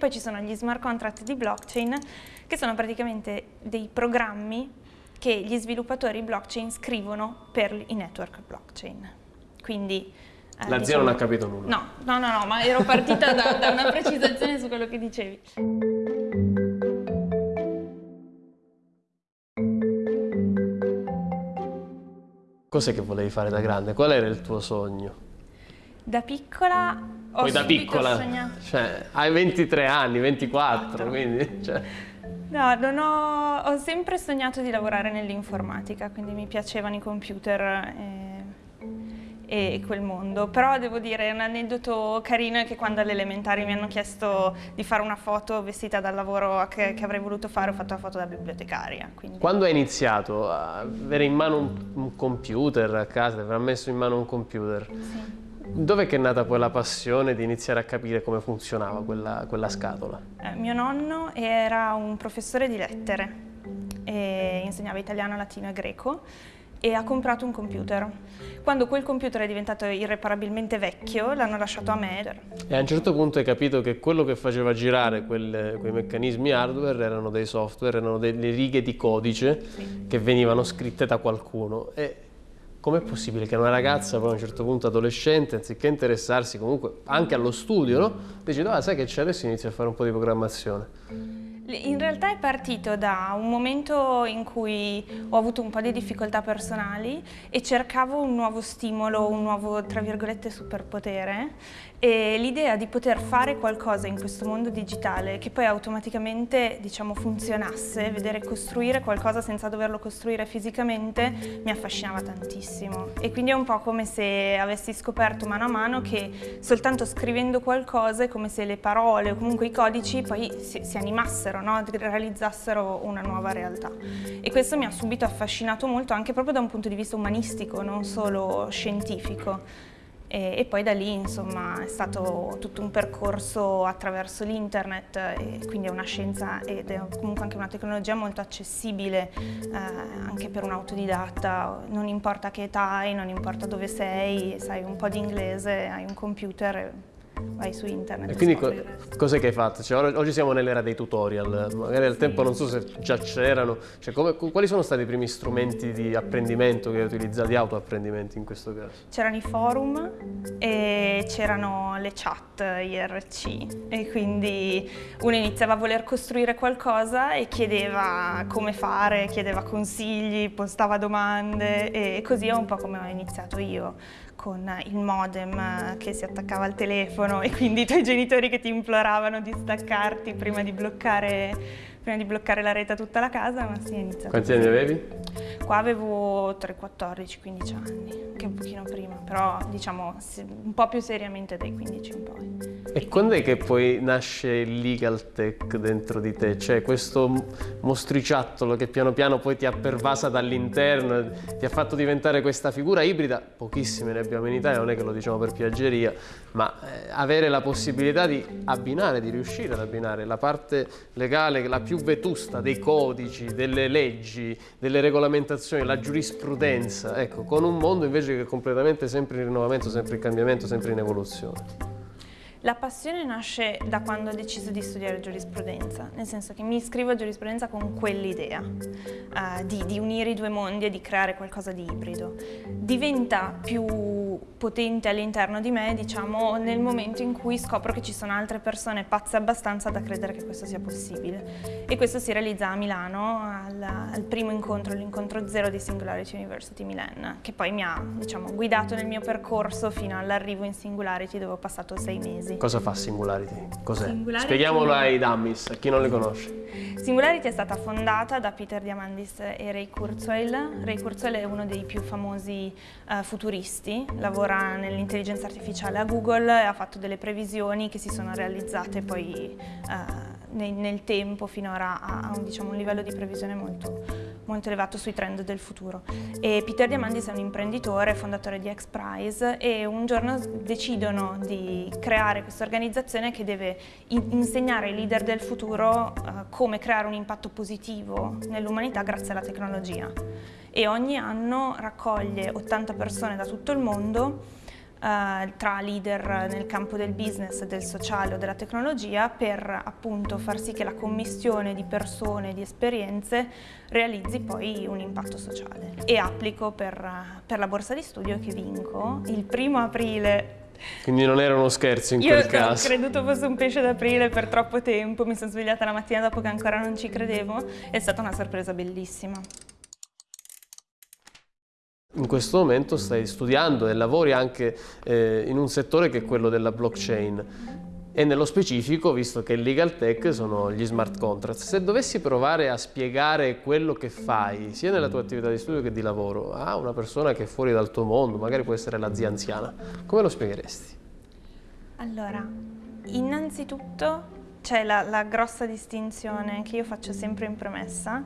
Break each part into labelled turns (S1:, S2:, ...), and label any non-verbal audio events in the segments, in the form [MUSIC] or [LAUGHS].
S1: poi ci sono gli smart contract di blockchain che sono praticamente dei programmi che gli sviluppatori blockchain scrivono per i network blockchain. Quindi
S2: eh, La zia non ha diciamo capito nulla.
S1: No, no, no, no ma ero partita da, da una precisazione su quello che dicevi.
S2: Cos'è che volevi fare da grande? Qual era il tuo sogno?
S1: Da piccola ho
S2: Poi da piccola,
S1: sognato.
S2: Cioè, hai 23 anni, 24, quindi... Cioè...
S1: No, ho, ho, sempre sognato di lavorare nell'informatica, quindi mi piacevano i computer e, e, quel mondo. Però devo dire, un aneddoto carino è che quando alle elementari mi hanno chiesto di fare una foto vestita dal lavoro che, che avrei voluto fare, ho fatto la foto da bibliotecaria. Quindi...
S2: Quando hai iniziato a avere in mano un, un computer a casa, ti avrà messo in mano un computer, sì Dov'è che è nata poi la passione di iniziare a capire come funzionava quella, quella scatola?
S1: Eh, mio nonno era un professore di lettere, insegnava italiano, latino e greco e ha comprato un computer. Quando quel computer è diventato irreparabilmente vecchio, l'hanno lasciato a me.
S2: E a un certo punto hai capito che quello che faceva girare quel, quei meccanismi hardware erano dei software, erano delle righe di codice sì. che venivano scritte da qualcuno. E com'è possibile che una ragazza poi a un certo punto adolescente, anziché interessarsi comunque anche allo studio, no? decide, ah sai che c'è, adesso inizia a fare un po' di programmazione.
S1: In realtà è partito da un momento in cui ho avuto un po' di difficoltà personali e cercavo un nuovo stimolo, un nuovo, tra virgolette, superpotere e l'idea di poter fare qualcosa in questo mondo digitale che poi automaticamente diciamo, funzionasse, vedere costruire qualcosa senza doverlo costruire fisicamente mi affascinava tantissimo e quindi è un po' come se avessi scoperto mano a mano che soltanto scrivendo qualcosa è come se le parole o comunque i codici poi si, si animassero, no? realizzassero una nuova realtà e questo mi ha subito affascinato molto anche proprio da un punto di vista umanistico, non solo scientifico. E, e, poi da lì insomma è stato tutto un percorso attraverso l'internet quindi è una scienza ed è comunque anche una tecnologia molto accessibile eh, anche per un autodidatta, non importa che età hai, non importa dove sei, sai un po' di inglese, hai un computer vai su internet.
S2: E quindi co cos'è che hai fatto? Cioè, oggi siamo nell'era dei tutorial, magari al sì. tempo non so se già c'erano, cioè, quali sono stati i primi strumenti di apprendimento che hai utilizzato, di autoapprendimento in questo caso?
S1: C'erano i forum e c'erano le chat IRC e quindi uno iniziava a voler costruire qualcosa e chiedeva come fare, chiedeva consigli, postava domande e così è un po' come ho iniziato io con il modem che si attaccava al telefono e quindi i tuoi genitori che ti imploravano di staccarti prima di bloccare, prima di bloccare la rete a tutta la casa, ma sì, è iniziato.
S2: Quanti anni avevi?
S1: Qua avevo 3, 14, 15 anni, che un pochino prima, però diciamo un po' più seriamente dai 15 in poi.
S2: E quando è che poi nasce il legal tech dentro di te? Cioè questo mostriciattolo che piano piano poi ti ha pervasa dall'interno, ti ha fatto diventare questa figura ibrida, pochissime ne abbiamo in Italia, non è che lo diciamo per piaggeria, ma eh, avere la possibilità di abbinare, di riuscire ad abbinare la parte legale, la più vetusta dei codici, delle leggi, delle regolamentazioni, la giurisprudenza, ecco, con un mondo invece che è completamente sempre in rinnovamento, sempre in cambiamento, sempre in evoluzione.
S1: La passione nasce da quando ho deciso di studiare giurisprudenza, nel senso che mi iscrivo a giurisprudenza con quell'idea uh, di, di, unire i due mondi e di creare qualcosa di ibrido. Diventa più potente all'interno di me, diciamo, nel momento in cui scopro che ci sono altre persone pazze abbastanza da credere che questo sia possibile. E questo si realizza a Milano al, al primo incontro, l'incontro zero di Singularity University Milan, che poi mi ha, diciamo, guidato nel mio percorso fino all'arrivo in Singularity dove ho passato sei mesi mesi.
S2: Cosa fa Singularity? Cos'è? Singularity... Spieghiamolo ai dummies, a chi non le conosce.
S1: Singularity è stata fondata da Peter Diamandis e Ray Kurzweil. Ray Kurzweil è uno dei più famosi uh, futuristi, lavora nell'intelligenza artificiale a Google e ha fatto delle previsioni che si sono realizzate poi uh, nel, nel, tempo finora a, a un, diciamo, un livello di previsione molto molto elevato sui trend del futuro. E Peter Diamandis è un imprenditore, fondatore di X-Prize e un giorno decidono di creare questa organizzazione che deve in insegnare ai leader del futuro uh, come creare un impatto positivo nell'umanità grazie alla tecnologia. E ogni anno raccoglie 80 persone da tutto il mondo eh, tra leader nel campo del business, del sociale o della tecnologia per appunto far sì che la commissione di persone, di esperienze realizzi poi un impatto sociale. E applico per, per la borsa di studio che vinco il primo aprile
S2: quindi non era uno scherzo in
S1: Io
S2: quel caso.
S1: Io ho creduto fosse un pesce d'aprile per troppo tempo, mi sono svegliata la mattina dopo che ancora non ci credevo, è stata una sorpresa bellissima.
S2: In questo momento stai studiando e lavori anche eh, in un settore che è quello della blockchain e nello specifico, visto che il legal tech sono gli smart contracts. Se dovessi provare a spiegare quello che fai, sia nella tua attività di studio che di lavoro, a una persona che è fuori dal tuo mondo, magari può essere la zia anziana, come lo spiegheresti?
S1: Allora, innanzitutto c'è la, la grossa distinzione che io faccio sempre in premessa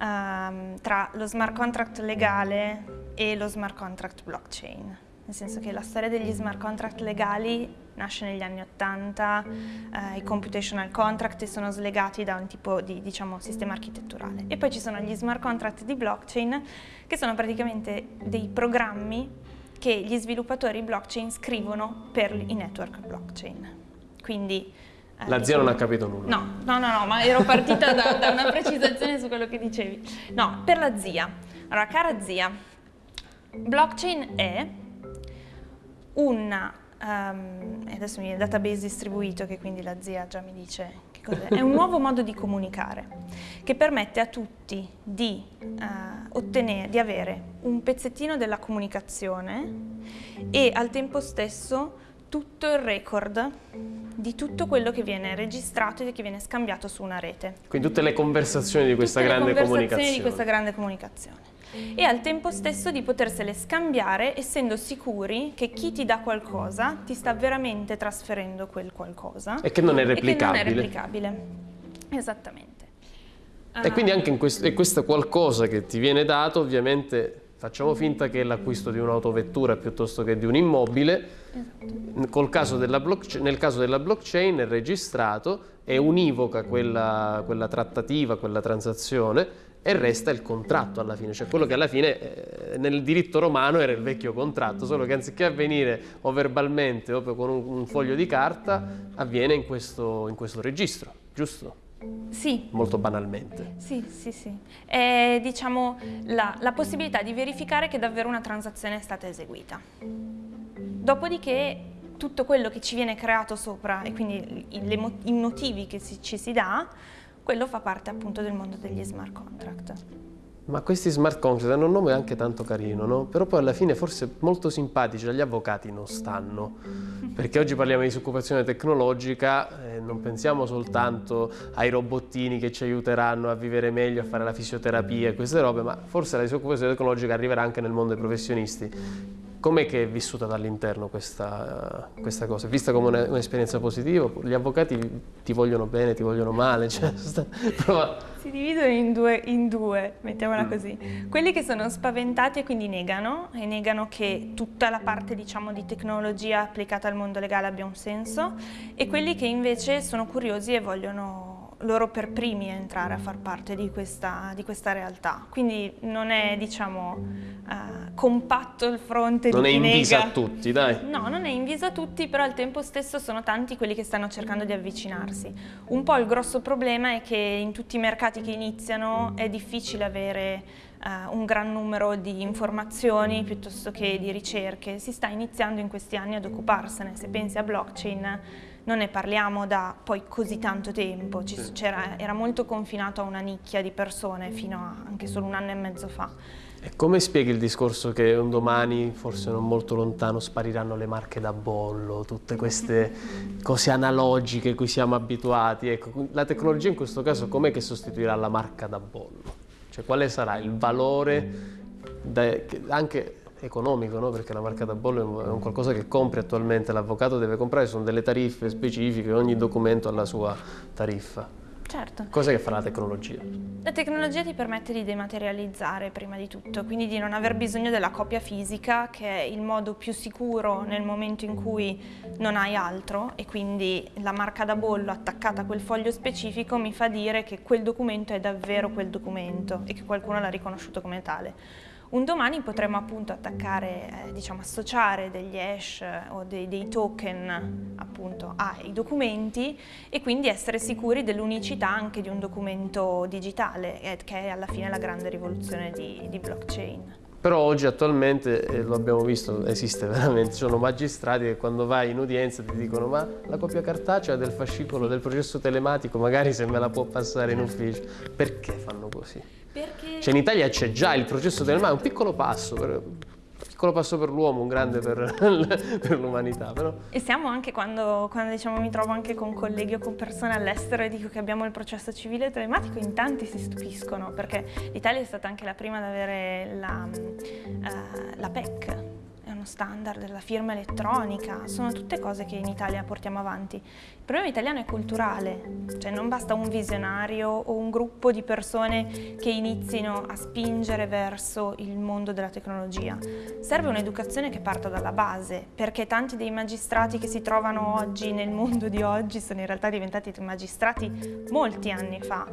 S1: um, tra lo smart contract legale e lo smart contract blockchain. Nel senso che la storia degli smart contract legali nasce negli anni 80, eh, i computational contract sono slegati da un tipo di diciamo, sistema architetturale. E poi ci sono gli smart contract di blockchain, che sono praticamente dei programmi che gli sviluppatori blockchain scrivono per i network blockchain. Quindi
S2: eh, la zia diciamo, non ha capito nulla.
S1: No, no, no, no ma ero partita da, da, una precisazione su quello che dicevi. No, per la zia. Allora, cara zia, blockchain è un, um, adesso mi viene database distribuito che quindi la zia già mi dice che cos'è, è un nuovo modo di comunicare che permette a tutti di, uh, ottenere, di avere un pezzettino della comunicazione e al tempo stesso tutto il record di tutto quello che viene registrato e che viene scambiato su una rete.
S2: Quindi tutte le conversazioni di questa
S1: tutte
S2: grande
S1: le
S2: conversazioni
S1: comunicazione. di questa grande comunicazione e al tempo stesso di potersele scambiare essendo sicuri che chi ti dà qualcosa ti sta veramente trasferendo quel qualcosa
S2: e che non è replicabile.
S1: Non è replicabile. Esattamente.
S2: E quindi anche in questo, questo qualcosa che ti viene dato ovviamente facciamo finta che è l'acquisto di un'autovettura piuttosto che di un immobile, esatto. caso nel caso della blockchain è registrato, è univoca quella, quella trattativa, quella transazione e resta il contratto alla fine, cioè quello che alla fine eh, nel diritto romano era il vecchio contratto, solo che anziché avvenire o verbalmente o con un, un foglio di carta, avviene in questo, in questo registro, giusto?
S1: Sì.
S2: Molto banalmente.
S1: Sì, sì, sì. È diciamo la, la possibilità di verificare che davvero una transazione è stata eseguita. Dopodiché tutto quello che ci viene creato sopra e quindi i, motivi che ci si dà quello fa parte appunto del mondo degli smart contract.
S2: Ma questi smart contract hanno un nome anche tanto carino, no? Però poi alla fine forse molto simpatici agli avvocati non stanno. Perché oggi parliamo di disoccupazione tecnologica, eh, non pensiamo soltanto ai robottini che ci aiuteranno a vivere meglio, a fare la fisioterapia e queste robe, ma forse la disoccupazione tecnologica arriverà anche nel mondo dei professionisti. Com'è che è vissuta dall'interno questa, questa, cosa? Vista come un'esperienza positiva? Gli avvocati ti vogliono bene, ti vogliono male? Cioè, sta,
S1: si dividono in due, in due, mettiamola mm. così. Quelli che sono spaventati e quindi negano, e negano che tutta la parte diciamo, di tecnologia applicata al mondo legale abbia un senso, e quelli che invece sono curiosi e vogliono loro per primi entrare a far parte di questa, di questa realtà. Quindi non è, diciamo, uh, compatto il fronte
S2: non
S1: di
S2: chi. Non è invisa a tutti, dai.
S1: No, non è invisa a tutti, però al tempo stesso sono tanti quelli che stanno cercando di avvicinarsi. Un po' il grosso problema è che in tutti i mercati che iniziano è difficile avere uh, un gran numero di informazioni piuttosto che di ricerche. Si sta iniziando in questi anni ad occuparsene. Se pensi a blockchain non ne parliamo da poi così tanto tempo, era molto confinato a una nicchia di persone fino a anche solo un anno e mezzo fa.
S2: E come spieghi il discorso che un domani, forse non molto lontano, spariranno le marche da bollo, tutte queste cose analogiche a cui siamo abituati? Ecco, la tecnologia in questo caso com'è che sostituirà la marca da bollo? Cioè quale sarà il valore da, anche economico, no? perché la marca da bollo è un qualcosa che compri attualmente, l'avvocato deve comprare, sono delle tariffe specifiche, ogni documento ha la sua tariffa.
S1: Certo.
S2: Cosa che fa la tecnologia?
S1: La tecnologia ti permette di dematerializzare prima di tutto, quindi di non aver bisogno della copia fisica che è il modo più sicuro nel momento in cui non hai altro e quindi la marca da bollo attaccata a quel foglio specifico mi fa dire che quel documento è davvero quel documento e che qualcuno l'ha riconosciuto come tale. Un domani potremmo appunto attaccare, eh, diciamo associare degli hash o dei, dei token appunto ai documenti e quindi essere sicuri dell'unicità anche di un documento digitale, eh, che è alla fine la grande rivoluzione di, di blockchain.
S2: Però oggi attualmente, eh, lo abbiamo visto, esiste veramente, sono magistrati che quando vai in udienza ti dicono ma la copia cartacea del fascicolo del processo telematico magari se me la può passare in ufficio. Perché fanno così? Perché... Cioè in Italia c'è già il processo telematico, un piccolo passo, per, piccolo passo per l'uomo, un grande per, [LAUGHS] per l'umanità. Però.
S1: E siamo anche quando, quando diciamo, mi trovo anche con colleghi o con persone all'estero e dico che abbiamo il processo civile telematico, in tanti si stupiscono perché l'Italia è stata anche la prima ad avere la, uh, la PEC, standard della firma elettronica, sono tutte cose che in Italia portiamo avanti. Il problema italiano è culturale, cioè non basta un visionario o un gruppo di persone che inizino a spingere verso il mondo della tecnologia. Serve un'educazione che parta dalla base, perché tanti dei magistrati che si trovano oggi nel mondo di oggi sono in realtà diventati magistrati molti anni fa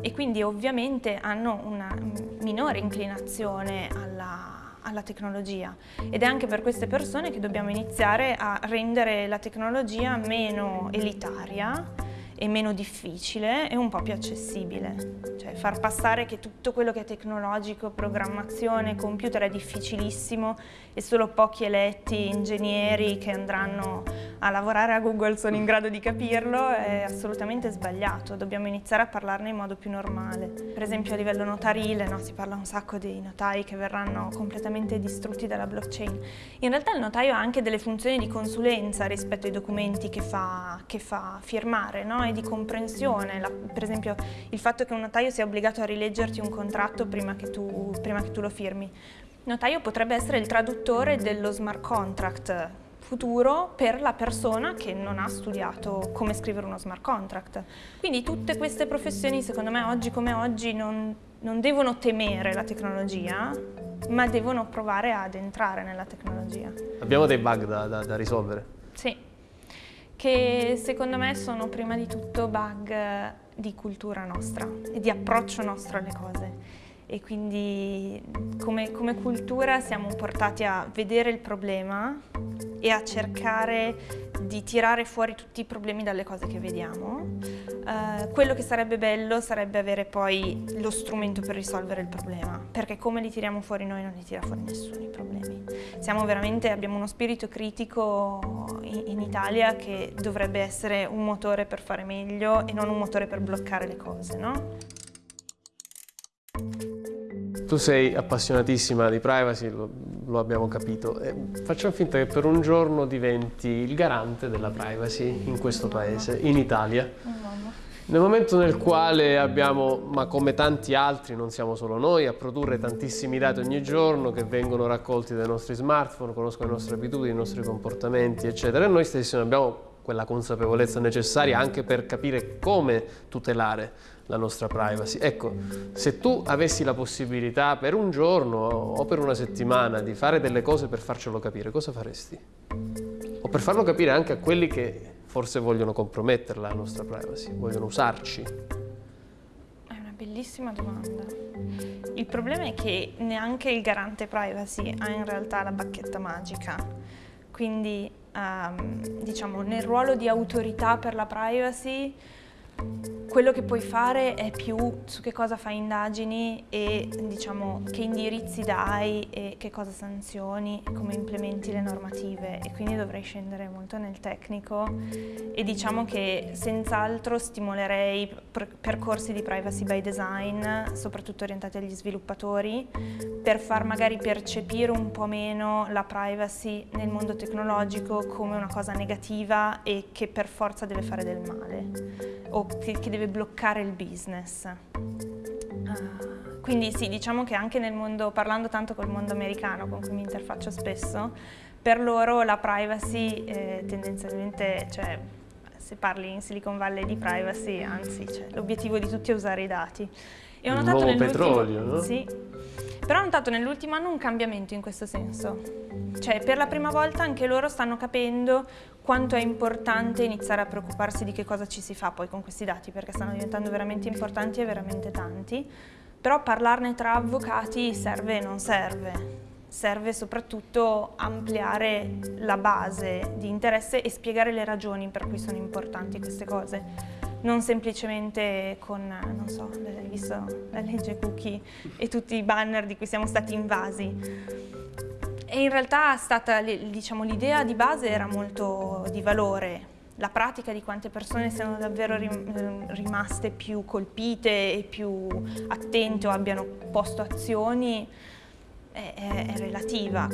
S1: e quindi ovviamente hanno una minore inclinazione alla alla tecnologia. Ed è anche per queste persone che dobbiamo iniziare a rendere la tecnologia meno elitaria e meno difficile e un po' più accessibile. Cioè far passare che tutto quello che è tecnologico, programmazione, computer è difficilissimo e solo pochi eletti ingegneri che andranno a lavorare a Google sono in grado di capirlo è assolutamente sbagliato, dobbiamo iniziare a parlarne in modo più normale. Per esempio a livello notarile no, si parla un sacco dei notai che verranno completamente distrutti dalla blockchain. In realtà il notaio ha anche delle funzioni di consulenza rispetto ai documenti che fa, che fa firmare no? Di comprensione. La, per esempio il fatto che un notaio sia obbligato a rileggerti un contratto prima che tu, prima che tu lo firmi. Il notaio potrebbe essere il traduttore dello smart contract futuro per la persona che non ha studiato come scrivere uno smart contract. Quindi tutte queste professioni, secondo me, oggi come oggi non, non devono temere la tecnologia, ma devono provare ad entrare nella tecnologia.
S2: Abbiamo dei bug da, da, da risolvere?
S1: Sì, che secondo me sono prima di tutto bug di cultura nostra e di approccio nostro alle cose e quindi come, come, cultura siamo portati a vedere il problema e a cercare di tirare fuori tutti i problemi dalle cose che vediamo. Uh, quello che sarebbe bello sarebbe avere poi lo strumento per risolvere il problema, perché come li tiriamo fuori noi non li tira fuori nessuno i problemi. Siamo veramente, abbiamo uno spirito critico in, in Italia che dovrebbe essere un motore per fare meglio e non un motore per bloccare le cose, no?
S2: Tu sei appassionatissima di privacy, lo, lo abbiamo capito. E facciamo finta che per un giorno diventi il garante della privacy in questo paese, in Italia. Nel momento nel quale abbiamo, ma come tanti altri, non siamo solo noi, a produrre tantissimi dati ogni giorno che vengono raccolti dai nostri smartphone, conoscono le nostre abitudini, i nostri comportamenti, eccetera, e noi stessi abbiamo quella consapevolezza necessaria anche per capire come tutelare la nostra privacy. Ecco, se tu avessi la possibilità per un giorno o per una settimana di fare delle cose per farcelo capire, cosa faresti? O per farlo capire anche a quelli che forse vogliono compromettere la nostra privacy, vogliono usarci?
S1: È una bellissima domanda. Il problema è che neanche il garante privacy ha in realtà la bacchetta magica. Quindi, um, diciamo, nel ruolo di autorità per la privacy quello che puoi fare è più su che cosa fai indagini e diciamo che indirizzi dai e che cosa sanzioni e come implementi le normative. E quindi dovrei scendere molto nel tecnico e diciamo che senz'altro stimolerei percorsi di privacy by design soprattutto orientati agli sviluppatori per far magari percepire un po' meno la privacy nel mondo tecnologico come una cosa negativa e che per forza deve fare del male. O che, deve bloccare il business. Uh, quindi sì, diciamo che anche nel mondo, parlando tanto col mondo americano con cui mi interfaccio spesso, per loro la privacy eh, tendenzialmente, cioè se parli in Silicon Valley di privacy, anzi cioè, l'obiettivo di tutti è usare i dati.
S2: E ho notato nuovo petrolio, no?
S1: Sì, però ho notato nell'ultimo anno un cambiamento in questo senso. Cioè per la prima volta anche loro stanno capendo quanto è importante iniziare a preoccuparsi di che cosa ci si fa poi con questi dati, perché stanno diventando veramente importanti e veramente tanti. Però parlarne tra avvocati serve e non serve. Serve soprattutto ampliare la base di interesse e spiegare le ragioni per cui sono importanti queste cose non semplicemente con, non so, hai visto la legge cookie e tutti i banner di cui siamo stati invasi. E in realtà diciamo, l'idea di base era molto di valore, la pratica di quante persone siano davvero rimaste più colpite e più attente o abbiano posto azioni è, è, è relativa.